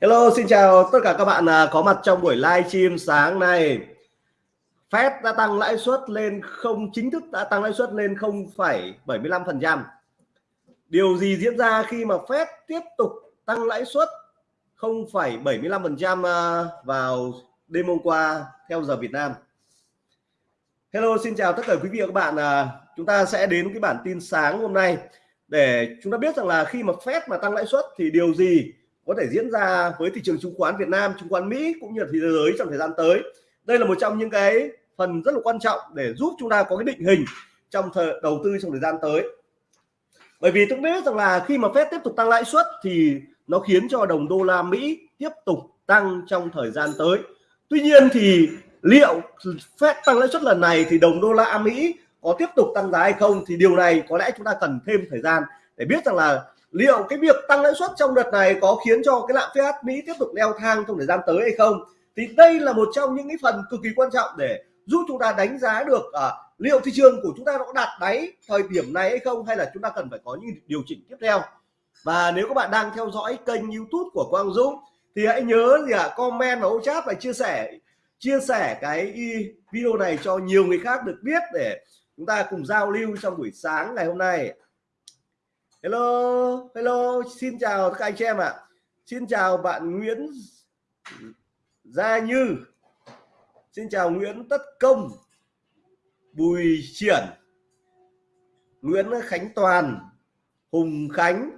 Hello, xin chào tất cả các bạn à, có mặt trong buổi live stream sáng nay. Fed đã tăng lãi suất lên không chính thức đã tăng lãi suất lên 0,75%. Điều gì diễn ra khi mà Fed tiếp tục tăng lãi suất 0,75% à, vào đêm hôm qua theo giờ Việt Nam? Hello, xin chào tất cả quý vị và các bạn. À, chúng ta sẽ đến cái bản tin sáng hôm nay để chúng ta biết rằng là khi mà Fed mà tăng lãi suất thì điều gì có thể diễn ra với thị trường chứng khoán Việt Nam, chứng khoán Mỹ cũng như là thế giới trong thời gian tới. Đây là một trong những cái phần rất là quan trọng để giúp chúng ta có cái định hình trong thời đầu tư trong thời gian tới. Bởi vì tôi biết rằng là khi mà Fed tiếp tục tăng lãi suất thì nó khiến cho đồng đô la Mỹ tiếp tục tăng trong thời gian tới. Tuy nhiên thì liệu Fed tăng lãi suất lần này thì đồng đô la Mỹ có tiếp tục tăng giá hay không thì điều này có lẽ chúng ta cần thêm thời gian để biết rằng là liệu cái việc tăng lãi suất trong đợt này có khiến cho cái lạm phát Mỹ tiếp tục leo thang trong thời gian tới hay không? Thì đây là một trong những cái phần cực kỳ quan trọng để giúp chúng ta đánh giá được à, liệu thị trường của chúng ta đã đạt đáy thời điểm này hay không hay là chúng ta cần phải có những điều chỉnh tiếp theo? Và nếu các bạn đang theo dõi kênh YouTube của Quang Dũng thì hãy nhớ gì ạ? À, comment và ô chat và chia sẻ chia sẻ cái video này cho nhiều người khác được biết để chúng ta cùng giao lưu trong buổi sáng ngày hôm nay. Hello hello, xin chào các anh chị em ạ. À. xin chào bạn Nguyễn Gia Như. Xin chào Nguyễn Tất Công, Bùi Triển, Nguyễn Khánh Toàn, Hùng Khánh,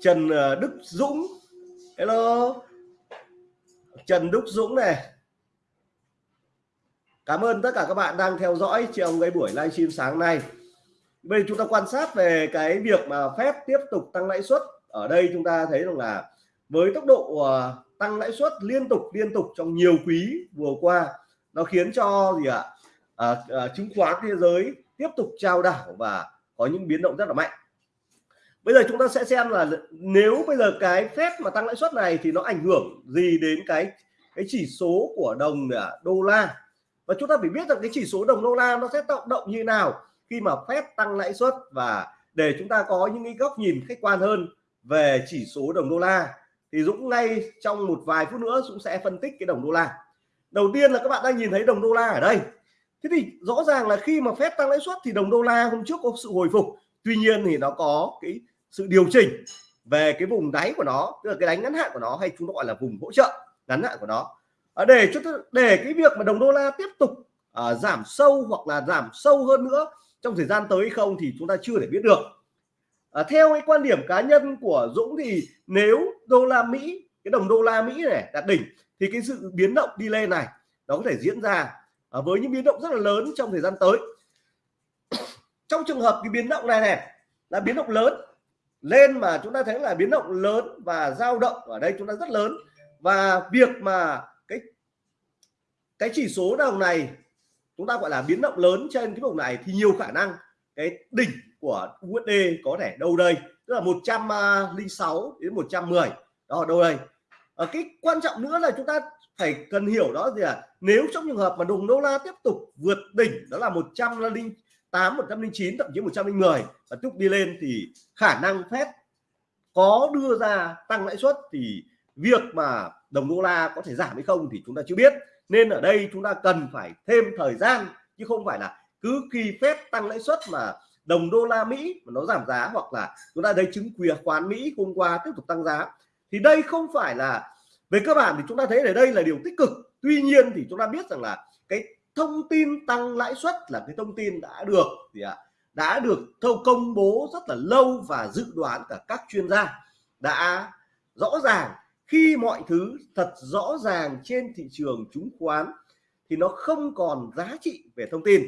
Trần ờ, Đức Dũng. Hello. Trần Đức Dũng này. Cảm ơn tất cả các bạn đang theo dõi trong cái buổi livestream sáng nay. Bây giờ chúng ta quan sát về cái việc mà phép tiếp tục tăng lãi suất. Ở đây chúng ta thấy rằng là với tốc độ ờ, tăng lãi suất liên tục liên tục trong nhiều quý vừa qua nó khiến cho gì ạ? À, à, chứng khoán thế giới tiếp tục trao đảo và có những biến động rất là mạnh. Bây giờ chúng ta sẽ xem là nếu bây giờ cái phép mà tăng lãi suất này thì nó ảnh hưởng gì đến cái cái chỉ số của đồng à, đô la? Và chúng ta phải biết rằng cái chỉ số đồng đô la nó sẽ tạo động như nào khi mà Fed tăng lãi suất và để chúng ta có những cái góc nhìn khách quan hơn về chỉ số đồng đô la. Thì Dũng ngay trong một vài phút nữa Dũng sẽ phân tích cái đồng đô la. Đầu tiên là các bạn đang nhìn thấy đồng đô la ở đây. Thế thì rõ ràng là khi mà Fed tăng lãi suất thì đồng đô la hôm trước có sự hồi phục. Tuy nhiên thì nó có cái sự điều chỉnh về cái vùng đáy của nó, tức là cái đánh ngắn hạn của nó hay chúng ta gọi là vùng hỗ trợ, ngắn hạn của nó. Ờ, để cho để cái việc mà đồng đô la tiếp tục à, giảm sâu hoặc là giảm sâu hơn nữa trong thời gian tới không thì chúng ta chưa thể biết được. À, theo cái quan điểm cá nhân của Dũng thì nếu đô la Mỹ cái đồng đô la Mỹ này đạt đỉnh thì cái sự biến động đi lên này nó có thể diễn ra à, với những biến động rất là lớn trong thời gian tới. Trong trường hợp cái biến động này này là biến động lớn lên mà chúng ta thấy là biến động lớn và dao động ở đây chúng ta rất lớn và việc mà cái chỉ số đồng này, chúng ta gọi là biến động lớn trên cái vùng này thì nhiều khả năng cái đỉnh của USD có thể đâu đây? Tức là 106 đến 110 đó ở đâu đây? Ở cái quan trọng nữa là chúng ta phải cần hiểu đó gì là nếu trong trường hợp mà đồng đô la tiếp tục vượt đỉnh, đó là 108 109 thậm chí 110 và tiếp đi lên thì khả năng phép có đưa ra tăng lãi suất thì việc mà đồng đô la có thể giảm hay không thì chúng ta chưa biết nên ở đây chúng ta cần phải thêm thời gian, chứ không phải là cứ khi phép tăng lãi suất mà đồng đô la Mỹ mà nó giảm giá hoặc là chúng ta thấy chứng quyền khoán Mỹ hôm qua tiếp tục tăng giá. Thì đây không phải là, về cơ bản thì chúng ta thấy ở đây là điều tích cực. Tuy nhiên thì chúng ta biết rằng là cái thông tin tăng lãi suất là cái thông tin đã được gì ạ? Đã được thâu công bố rất là lâu và dự đoán cả các chuyên gia đã rõ ràng khi mọi thứ thật rõ ràng trên thị trường chứng khoán, thì nó không còn giá trị về thông tin.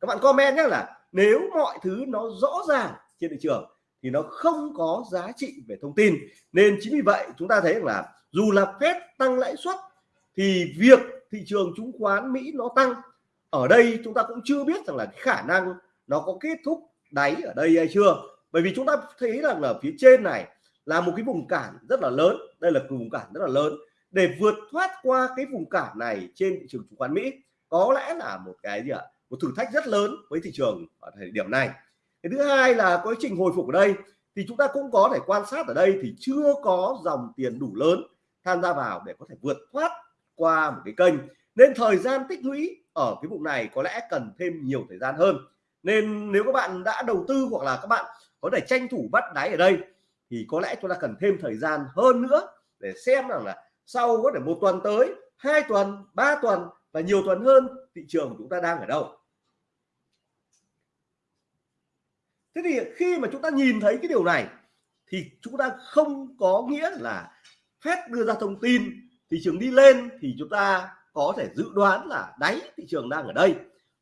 Các bạn comment nhé là nếu mọi thứ nó rõ ràng trên thị trường, thì nó không có giá trị về thông tin. Nên chính vì vậy, chúng ta thấy là dù là phép tăng lãi suất, thì việc thị trường chứng khoán Mỹ nó tăng. Ở đây chúng ta cũng chưa biết rằng là khả năng nó có kết thúc đáy ở đây hay chưa. Bởi vì chúng ta thấy rằng là phía trên này là một cái vùng cản rất là lớn. Đây là vùng cản rất là lớn. Để vượt thoát qua cái vùng cản này trên thị trường chứng khoán Mỹ, có lẽ là một cái gì ạ? Một thử thách rất lớn với thị trường ở thời điểm này. Cái thứ hai là quá trình hồi phục ở đây, thì chúng ta cũng có thể quan sát ở đây thì chưa có dòng tiền đủ lớn tham gia vào để có thể vượt thoát qua một cái kênh. Nên thời gian tích lũy ở cái vùng này có lẽ cần thêm nhiều thời gian hơn. Nên nếu các bạn đã đầu tư hoặc là các bạn có thể tranh thủ bắt đáy ở đây thì có lẽ chúng ta cần thêm thời gian hơn nữa để xem rằng là sau có thể một tuần tới, hai tuần, ba tuần và nhiều tuần hơn, thị trường của chúng ta đang ở đâu. Thế thì khi mà chúng ta nhìn thấy cái điều này, thì chúng ta không có nghĩa là phép đưa ra thông tin, thị trường đi lên thì chúng ta có thể dự đoán là đáy thị trường đang ở đây.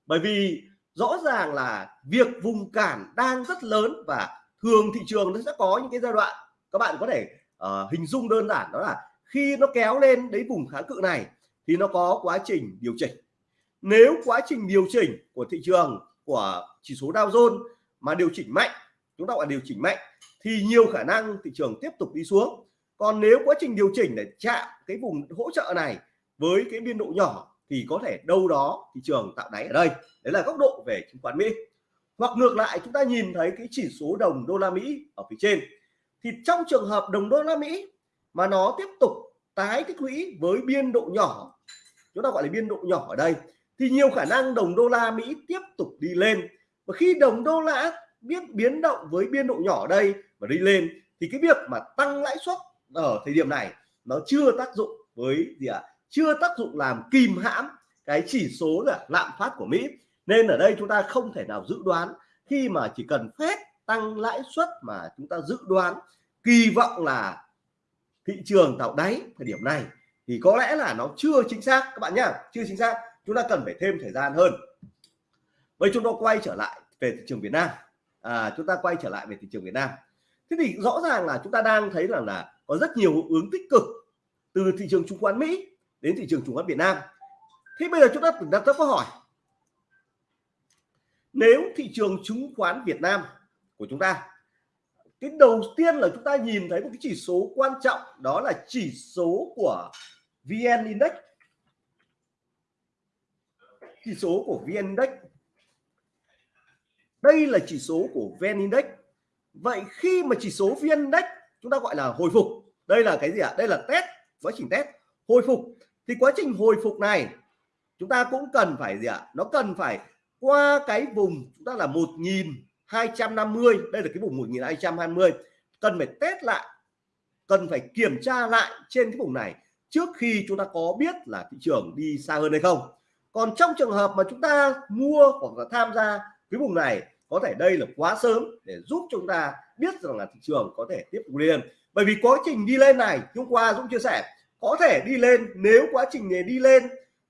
Bởi vì rõ ràng là việc vùng cản đang rất lớn và thường thị trường nó sẽ có những cái giai đoạn các bạn có thể uh, hình dung đơn giản đó là khi nó kéo lên đến vùng kháng cự này thì nó có quá trình điều chỉnh. Nếu quá trình điều chỉnh của thị trường của chỉ số Dow Jones mà điều chỉnh mạnh chúng ta gọi điều chỉnh mạnh thì nhiều khả năng thị trường tiếp tục đi xuống. Còn nếu quá trình điều chỉnh để chạm cái vùng hỗ trợ này với cái biên độ nhỏ thì có thể đâu đó thị trường tạo đáy ở đây. Đấy là góc độ về chứng khoán Mỹ hoặc ngược lại, chúng ta nhìn thấy cái chỉ số đồng đô la Mỹ ở phía trên. Thì trong trường hợp đồng đô la Mỹ mà nó tiếp tục tái tích lũy với biên độ nhỏ, chúng ta gọi là biên độ nhỏ ở đây, thì nhiều khả năng đồng đô la Mỹ tiếp tục đi lên. Và khi đồng đô la biết biến động với biên độ nhỏ ở đây và đi lên, thì cái việc mà tăng lãi suất ở thời điểm này nó chưa tác dụng với gì ạ? À? chưa tác dụng làm kìm hãm cái chỉ số là lạm phát của Mỹ nên ở đây chúng ta không thể nào dự đoán khi mà chỉ cần phép tăng lãi suất mà chúng ta dự đoán kỳ vọng là thị trường tạo đáy thời điểm này thì có lẽ là nó chưa chính xác. Các bạn nhá chưa chính xác chúng ta cần phải thêm thời gian hơn. Vậy chúng ta quay trở lại về thị trường Việt Nam. À, chúng ta quay trở lại về thị trường Việt Nam. Thế thì rõ ràng là chúng ta đang thấy rằng là, là có rất nhiều hướng tích cực từ thị trường chứng khoán Mỹ đến thị trường chứng khoán Việt Nam. Thế bây giờ chúng ta đặt ra câu hỏi nếu thị trường chứng khoán Việt Nam của chúng ta, cái đầu tiên là chúng ta nhìn thấy một cái chỉ số quan trọng, đó là chỉ số của VN Index chỉ số của VN Index đây là chỉ số của VN Index vậy khi mà chỉ số VN Index chúng ta gọi là hồi phục, đây là cái gì ạ à? đây là test, quá trình test, hồi phục thì quá trình hồi phục này chúng ta cũng cần phải gì ạ à? nó cần phải qua cái vùng chúng ta là 1250 đây là cái vùng 1220 cần phải test lại, cần phải kiểm tra lại trên cái vùng này trước khi chúng ta có biết là thị trường đi xa hơn hay không. Còn trong trường hợp mà chúng ta mua hoặc là tham gia cái vùng này, có thể đây là quá sớm để giúp chúng ta biết rằng là thị trường có thể tiếp tục lên. Bởi vì quá trình đi lên này hôm qua Dũng chia sẻ, có thể đi lên, nếu quá trình này đi lên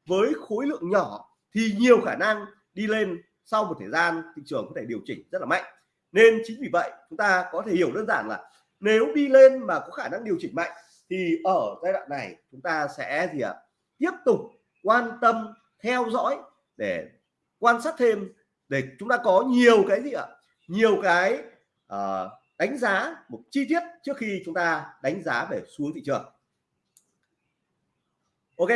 với khối lượng nhỏ thì nhiều khả năng đi lên sau một thời gian thị trường có thể điều chỉnh rất là mạnh. Nên chính vì vậy chúng ta có thể hiểu đơn giản là nếu đi lên mà có khả năng điều chỉnh mạnh thì ở giai đoạn này chúng ta sẽ gì ạ? Tiếp tục quan tâm theo dõi để quan sát thêm để chúng ta có nhiều cái gì ạ? Nhiều cái uh, đánh giá một chi tiết trước khi chúng ta đánh giá về xuống thị trường. Ok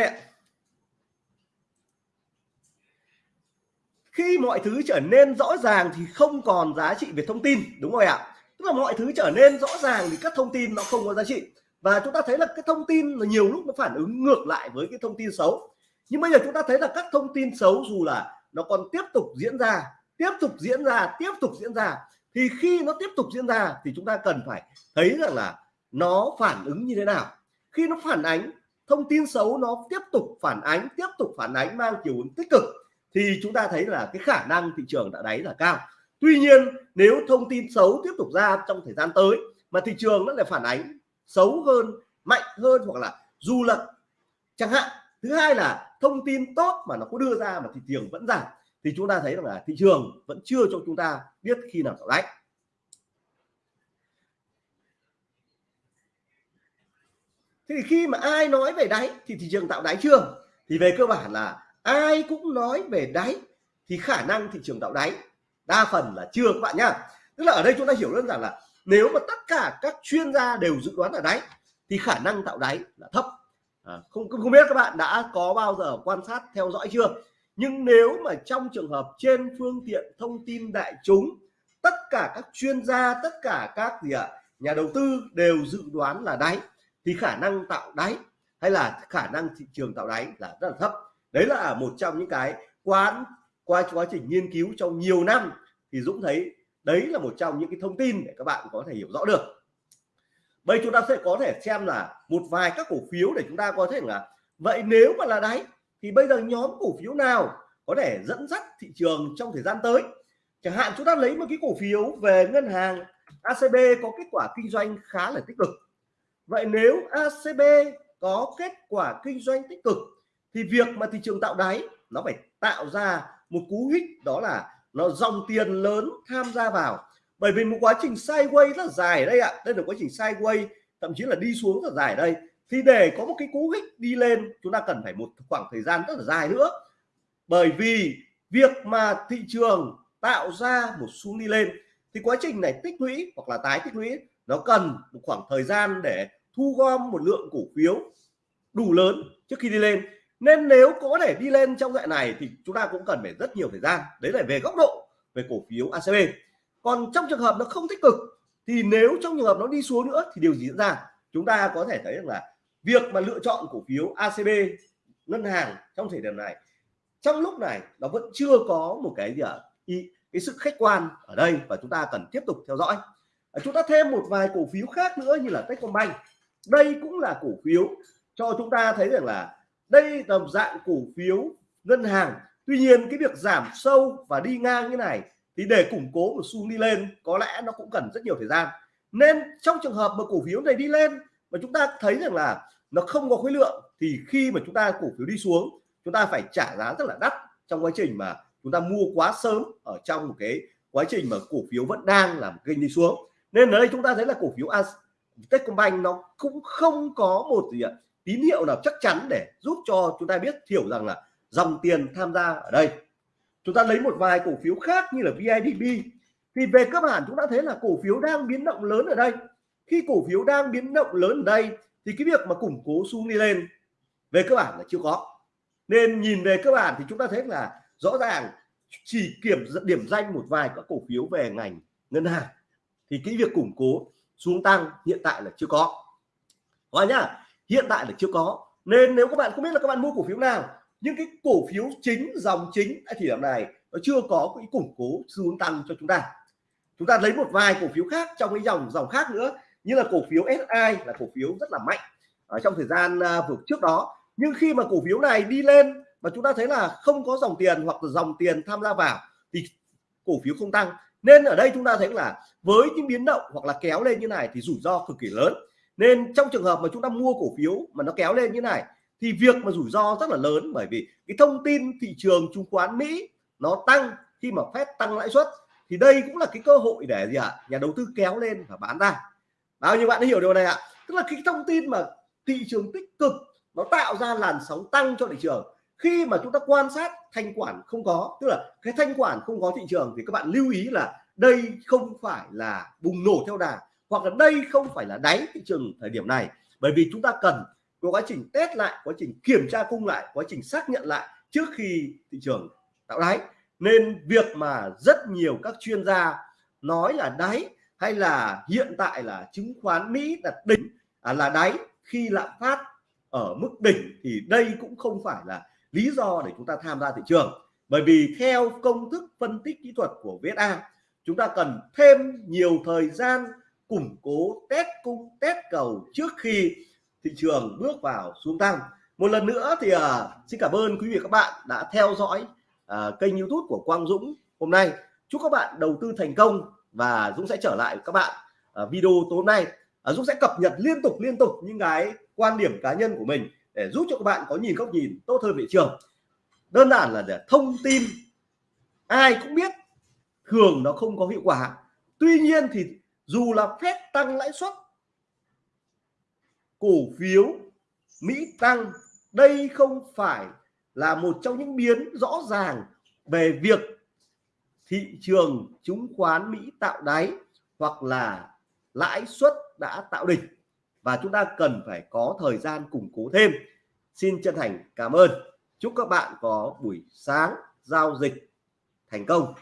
khi mọi thứ trở nên rõ ràng thì không còn giá trị về thông tin, đúng rồi ạ? Tức là mọi thứ trở nên rõ ràng thì các thông tin nó không có giá trị. Và chúng ta thấy là cái thông tin là nhiều lúc nó phản ứng ngược lại với cái thông tin xấu. Nhưng bây giờ chúng ta thấy là các thông tin xấu dù là nó còn tiếp tục diễn ra, tiếp tục diễn ra, tiếp tục diễn ra, thì khi nó tiếp tục diễn ra thì chúng ta cần phải thấy rằng là nó phản ứng như thế nào. Khi nó phản ánh, thông tin xấu nó tiếp tục phản ánh, tiếp tục phản ánh mang chiều hướng tích cực thì chúng ta thấy là cái khả năng thị trường đã đáy là cao. Tuy nhiên, nếu thông tin xấu tiếp tục ra trong thời gian tới mà thị trường nó lại phản ánh xấu hơn, mạnh hơn hoặc là du lận chẳng hạn, thứ hai là thông tin tốt mà nó có đưa ra mà thị trường vẫn giảm, thì chúng ta thấy rằng là thị trường vẫn chưa cho chúng ta biết khi nào tạo đáy thì khi mà ai nói về đáy thì thị trường tạo đáy chưa? Thì về cơ bản là ai cũng nói về đáy thì khả năng thị trường tạo đáy. Đa phần là chưa các bạn nhá. Tức là ở đây chúng ta hiểu đơn giản là nếu mà tất cả các chuyên gia đều dự đoán là đáy thì khả năng tạo đáy là thấp. À, không không biết các bạn đã có bao giờ quan sát theo dõi chưa? Nhưng nếu mà trong trường hợp trên phương tiện thông tin đại chúng tất cả các chuyên gia tất cả các gì ạ nhà đầu tư đều dự đoán là đáy thì khả năng tạo đáy hay là khả năng thị trường tạo đáy là rất là thấp đấy là một trong những cái quán, qua quá trình nghiên cứu trong nhiều năm thì Dũng thấy đấy là một trong những cái thông tin để các bạn có thể hiểu rõ được. Bây chúng ta sẽ có thể xem là một vài các cổ phiếu để chúng ta có thể là, vậy nếu mà là đáy thì bây giờ nhóm cổ phiếu nào có thể dẫn dắt thị trường trong thời gian tới? Chẳng hạn chúng ta lấy một cái cổ phiếu về ngân hàng ACB có kết quả kinh doanh khá là tích cực. Vậy nếu ACB có kết quả kinh doanh tích cực thì việc mà thị trường tạo đáy, nó phải tạo ra một cú hích, đó là nó dòng tiền lớn tham gia vào. Bởi vì một quá trình sideways rất là dài ở đây ạ. Đây là quá trình sideways thậm chí là đi xuống rất là dài ở đây. Thì để có một cái cú hích đi lên, chúng ta cần phải một khoảng thời gian rất là dài nữa. Bởi vì việc mà thị trường tạo ra một xu đi lên, thì quá trình này tích lũy hoặc là tái tích lũy, nó cần một khoảng thời gian để thu gom một lượng cổ phiếu đủ lớn trước khi đi lên nên nếu có thể đi lên trong dạng này thì chúng ta cũng cần phải rất nhiều thời gian. Đấy là về góc độ, về cổ phiếu ACB còn trong trường hợp nó không tích cực thì nếu trong trường hợp nó đi xuống nữa thì điều gì diễn ra? Chúng ta có thể thấy rằng là việc mà lựa chọn cổ phiếu ACB ngân hàng trong thời điểm này, trong lúc này nó vẫn chưa có một cái gì ạ? Cái sự khách quan ở đây và chúng ta cần tiếp tục theo dõi. À, chúng ta thêm một vài cổ phiếu khác nữa như là Techcombank. Đây cũng là cổ phiếu cho chúng ta thấy rằng là đây là một dạng cổ phiếu ngân hàng. Tuy nhiên, cái việc giảm sâu và đi ngang như này thì để củng cố một xu đi lên, có lẽ nó cũng cần rất nhiều thời gian. Nên trong trường hợp mà cổ phiếu này đi lên mà chúng ta thấy rằng là nó không có khối lượng, thì khi mà chúng ta cổ phiếu đi xuống, chúng ta phải trả giá rất là đắt trong quá trình mà chúng ta mua quá sớm ở trong một cái quá trình mà cổ phiếu vẫn đang làm kênh đi xuống. Nên ở đây chúng ta thấy là cổ phiếu Techcombank nó cũng không có một gì ạ tín hiệu nào chắc chắn để giúp cho chúng ta biết hiểu rằng là dòng tiền tham gia ở đây. Chúng ta lấy một vài cổ phiếu khác như là VIDB thì về cơ bản chúng ta thấy là cổ phiếu đang biến động lớn ở đây. Khi cổ phiếu đang biến động lớn ở đây, thì cái việc mà củng cố xu đi lên, về cơ bản là chưa có. Nên nhìn về cơ bản thì chúng ta thấy là rõ ràng chỉ kiểm điểm danh một vài các cổ phiếu về ngành ngân hàng. Thì cái việc củng cố xuống tăng hiện tại là chưa có. Hoa nhá hiện tại là chưa có. Nên nếu các bạn không biết là các bạn mua cổ phiếu nào, nhưng cái cổ phiếu chính, dòng chính tại thời điểm này, nó chưa có cái củng cố xuống tăng cho chúng ta. Chúng ta lấy một vài cổ phiếu khác trong cái dòng dòng khác nữa, như là cổ phiếu SI là cổ phiếu rất là mạnh ở trong thời gian ờ, vừa trước đó. Nhưng khi mà cổ phiếu này đi lên mà chúng ta thấy là không có dòng tiền hoặc là dòng tiền tham gia vào thì cổ phiếu không tăng. Nên ở đây chúng ta thấy là với những biến động hoặc là kéo lên như này thì rủi ro cực kỳ lớn nên trong trường hợp mà chúng ta mua cổ phiếu mà nó kéo lên như này, thì việc mà rủi ro rất là lớn bởi vì cái thông tin thị trường chứng khoán Mỹ nó tăng khi mà phép tăng lãi suất, thì đây cũng là cái cơ hội để gì ạ à? nhà đầu tư kéo lên và bán ra bao nhiêu bạn đã hiểu điều này ạ à? tức là cái thông tin mà thị trường tích cực nó tạo ra làn sóng tăng cho thị trường khi mà chúng ta quan sát thanh quản không có, tức là cái thanh quản không có thị trường thì các bạn lưu ý là đây không phải là bùng nổ theo đà hoặc là đây không phải là đáy thị trường thời điểm này bởi vì chúng ta cần có quá trình test lại quá trình kiểm tra cung lại quá trình xác nhận lại trước khi thị trường tạo đáy. Nên việc mà rất nhiều các chuyên gia nói là đáy hay là hiện tại là chứng khoán Mỹ là đỉnh à, là đáy khi lạm phát ở mức đỉnh thì đây cũng không phải là lý do để chúng ta tham gia thị trường. Bởi vì theo công thức phân tích kỹ thuật của VSA chúng ta cần thêm nhiều thời gian củng cố test cung test cầu trước khi thị trường bước vào xuống tăng. Một lần nữa thì uh, xin cảm ơn quý vị các bạn đã theo dõi uh, kênh youtube của Quang Dũng hôm nay. Chúc các bạn đầu tư thành công và Dũng sẽ trở lại các bạn uh, video tối nay. Uh, Dũng sẽ cập nhật liên tục liên tục những cái quan điểm cá nhân của mình để giúp cho các bạn có nhìn góc nhìn tốt hơn thị trường. Đơn giản là để thông tin ai cũng biết thường nó không có hiệu quả. Tuy nhiên thì dù là phép tăng lãi suất, cổ phiếu Mỹ tăng, đây không phải là một trong những biến rõ ràng về việc thị trường chứng khoán Mỹ tạo đáy hoặc là lãi suất đã tạo đỉnh. Và chúng ta cần phải có thời gian củng cố thêm. Xin chân thành cảm ơn. Chúc các bạn có buổi sáng giao dịch thành công.